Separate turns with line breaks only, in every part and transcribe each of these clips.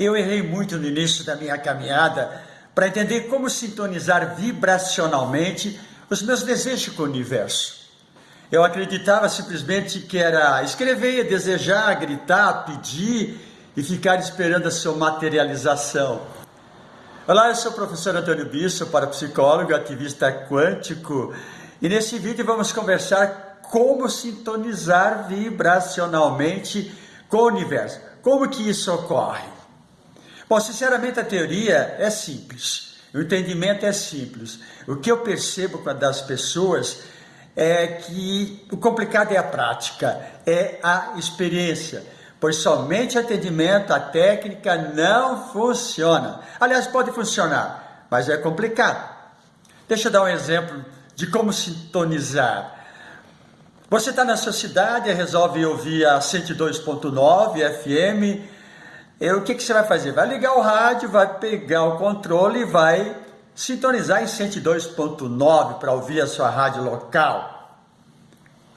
Eu errei muito no início da minha caminhada para entender como sintonizar vibracionalmente os meus desejos com o universo. Eu acreditava simplesmente que era escrever, desejar, gritar, pedir e ficar esperando a sua materialização. Olá, eu sou o professor Antônio Bisso, parapsicólogo, ativista quântico, e nesse vídeo vamos conversar como sintonizar vibracionalmente com o universo. Como que isso ocorre? Bom, sinceramente a teoria é simples, o entendimento é simples. O que eu percebo das pessoas é que o complicado é a prática, é a experiência pois somente atendimento, a técnica não funciona. Aliás, pode funcionar, mas é complicado. Deixa eu dar um exemplo de como sintonizar. Você está na sua cidade, resolve ouvir a 102.9 FM. E o que, que você vai fazer? Vai ligar o rádio, vai pegar o controle e vai sintonizar em 102.9 para ouvir a sua rádio local.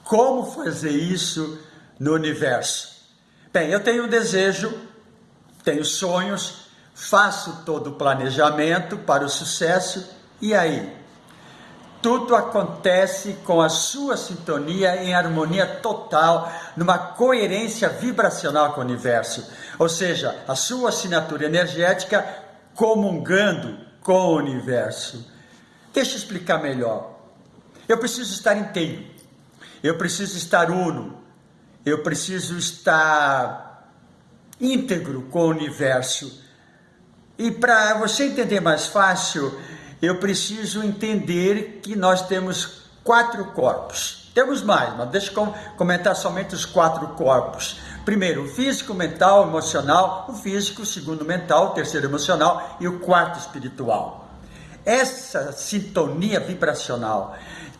Como fazer isso no universo? Bem, eu tenho um desejo, tenho sonhos, faço todo o planejamento para o sucesso e aí? Tudo acontece com a sua sintonia em harmonia total, numa coerência vibracional com o universo. Ou seja, a sua assinatura energética comungando com o universo. Deixa eu explicar melhor. Eu preciso estar inteiro. Eu preciso estar uno eu preciso estar íntegro com o universo. E para você entender mais fácil, eu preciso entender que nós temos quatro corpos. Temos mais, mas deixa eu comentar somente os quatro corpos. Primeiro, o físico, mental, emocional, o físico, o segundo mental, o terceiro emocional e o quarto espiritual. Essa sintonia vibracional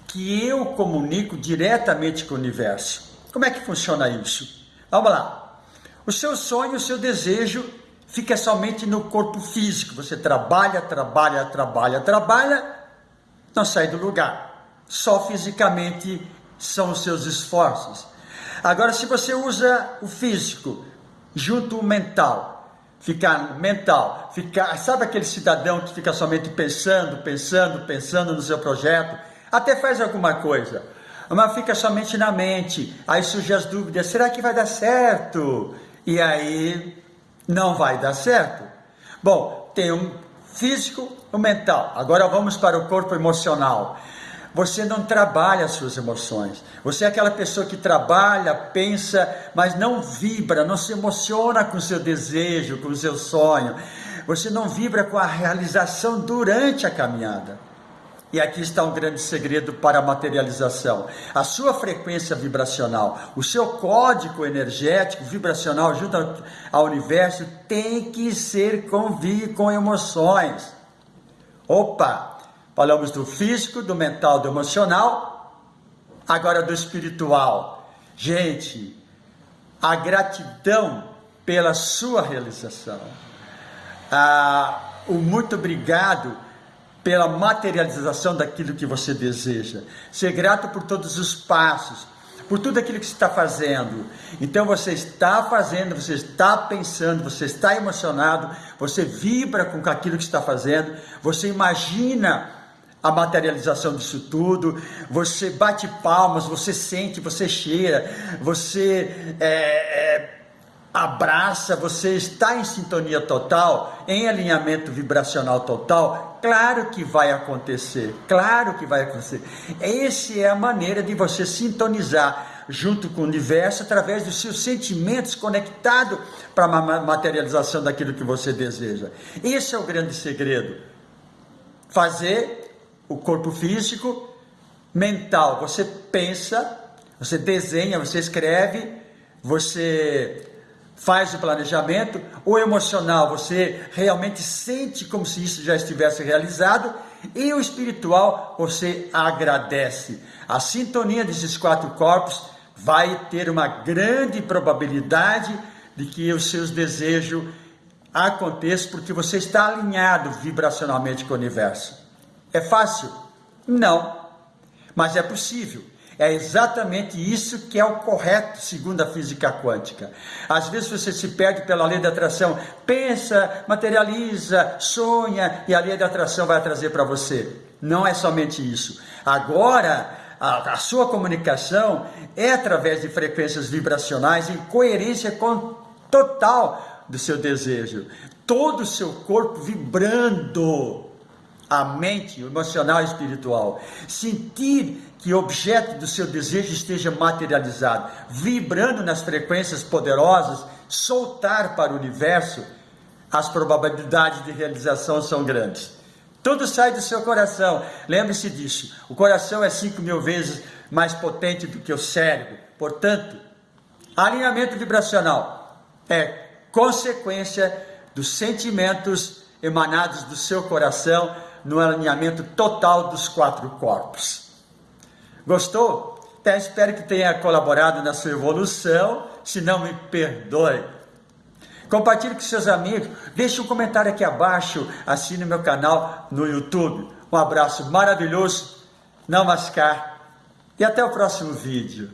que eu comunico diretamente com o universo como é que funciona isso? Vamos lá. O seu sonho, o seu desejo fica somente no corpo físico. Você trabalha, trabalha, trabalha, trabalha, não sai do lugar. Só fisicamente são os seus esforços. Agora, se você usa o físico junto o mental, ficar mental, ficar, sabe aquele cidadão que fica somente pensando, pensando, pensando no seu projeto, até faz alguma coisa, mas fica somente na mente. Aí surgem as dúvidas: será que vai dar certo? E aí não vai dar certo. Bom, tem um físico, um mental. Agora vamos para o corpo emocional. Você não trabalha as suas emoções. Você é aquela pessoa que trabalha, pensa, mas não vibra, não se emociona com o seu desejo, com o seu sonho. Você não vibra com a realização durante a caminhada. E aqui está um grande segredo para a materialização. A sua frequência vibracional, o seu código energético vibracional junto ao universo tem que ser convívio com emoções. Opa! Falamos do físico, do mental, do emocional, agora do espiritual. Gente, a gratidão pela sua realização. Ah, o muito obrigado pela materialização daquilo que você deseja. Ser grato por todos os passos, por tudo aquilo que você está fazendo. Então você está fazendo, você está pensando, você está emocionado, você vibra com aquilo que está fazendo, você imagina a materialização disso tudo, você bate palmas, você sente, você cheira, você é, é, abraça, você está em sintonia total, em alinhamento vibracional total, claro que vai acontecer, claro que vai acontecer. Essa é a maneira de você sintonizar junto com o universo através dos seus sentimentos conectados para a materialização daquilo que você deseja. Esse é o grande segredo. Fazer o corpo físico, mental, você pensa, você desenha, você escreve, você faz o planejamento, o emocional você realmente sente como se isso já estivesse realizado, e o espiritual você agradece. A sintonia desses quatro corpos vai ter uma grande probabilidade de que os seus desejos aconteçam porque você está alinhado vibracionalmente com o universo. É fácil? Não, mas é possível. É exatamente isso que é o correto, segundo a física quântica. Às vezes você se perde pela lei da atração, pensa, materializa, sonha e a lei da atração vai trazer para você. Não é somente isso. Agora, a, a, sua comunicação é através de frequências vibracionais em coerência com total do seu desejo. Todo o seu corpo vibrando a mente, o emocional e espiritual. Sentir que o objeto do seu desejo esteja materializado, vibrando nas frequências poderosas, soltar para o universo, as probabilidades de realização são grandes. Tudo sai do seu coração. Lembre-se disso. O coração é cinco mil vezes mais potente do que o cérebro. Portanto, alinhamento vibracional é consequência dos sentimentos emanados do seu coração no alinhamento total dos quatro corpos. Gostou? Até espero que tenha colaborado na sua evolução. Se não, me perdoe. Compartilhe com seus amigos. Deixe um comentário aqui abaixo. Assine meu canal no YouTube. Um abraço maravilhoso. Namaskar. E até o próximo vídeo.